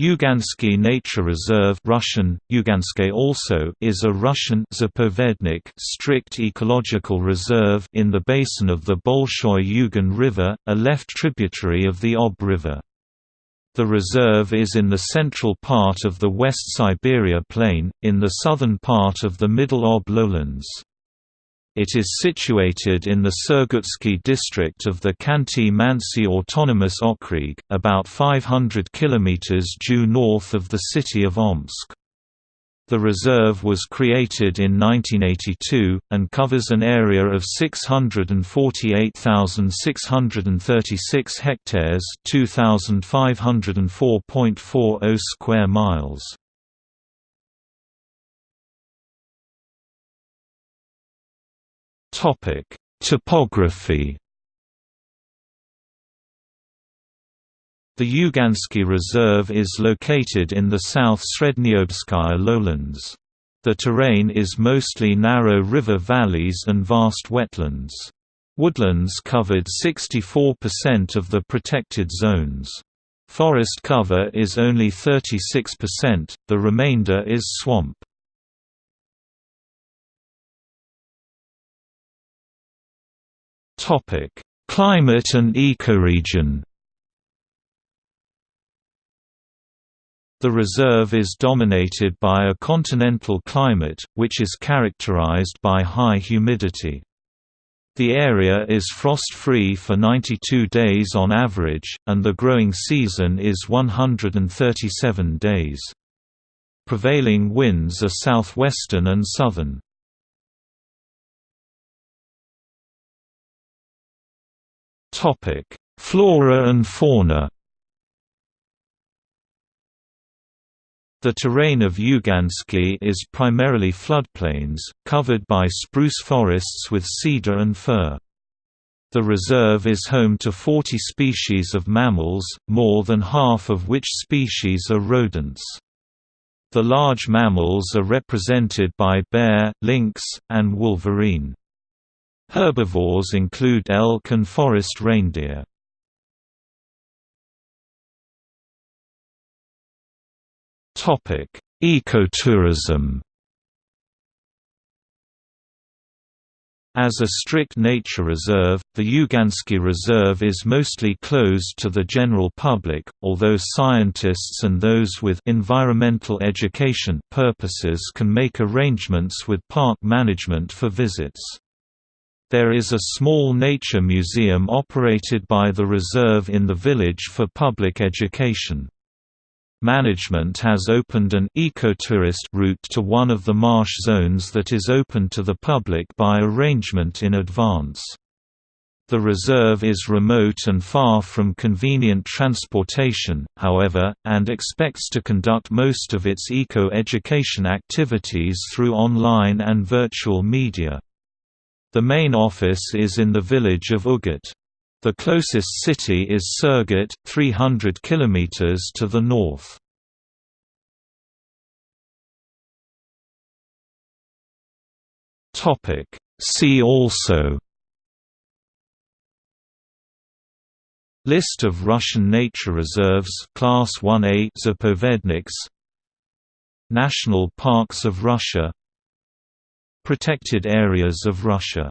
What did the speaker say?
Yugansky Nature Reserve Russian, also is a Russian zapovednik strict ecological reserve in the basin of the Bolshoy Yugan River, a left tributary of the Ob River. The reserve is in the central part of the West Siberia Plain, in the southern part of the Middle Ob lowlands. It is situated in the Surgutsky district of the Khanty-Mansi Autonomous Okrug, about 500 km due north of the city of Omsk. The reserve was created in 1982, and covers an area of 648,636 hectares 2,504.40 square miles. Topic: Topography. The Yugansky Reserve is located in the South Srednyobskaya lowlands. The terrain is mostly narrow river valleys and vast wetlands. Woodlands covered 64% of the protected zones. Forest cover is only 36%, the remainder is swamp. Topic: Climate and ecoregion. The reserve is dominated by a continental climate, which is characterized by high humidity. The area is frost-free for 92 days on average, and the growing season is 137 days. Prevailing winds are southwestern and southern. Topic: Flora and fauna. The terrain of Yugansky is primarily floodplains, covered by spruce forests with cedar and fir. The reserve is home to 40 species of mammals, more than half of which species are rodents. The large mammals are represented by bear, lynx, and wolverine. Herbivores include elk and forest reindeer. Ecotourism As a strict nature reserve, the Yugansky Reserve is mostly closed to the general public, although scientists and those with environmental education purposes can make arrangements with park management for visits. There is a small nature museum operated by the reserve in the village for public education. Management has opened an ecotourist route to one of the marsh zones that is open to the public by arrangement in advance. The reserve is remote and far from convenient transportation, however, and expects to conduct most of its eco-education activities through online and virtual media. The main office is in the village of Ugut. The closest city is Surgut, 300 km to the north. See also List of Russian nature reserves Class 1A Zapovedniks National parks of Russia Protected areas of Russia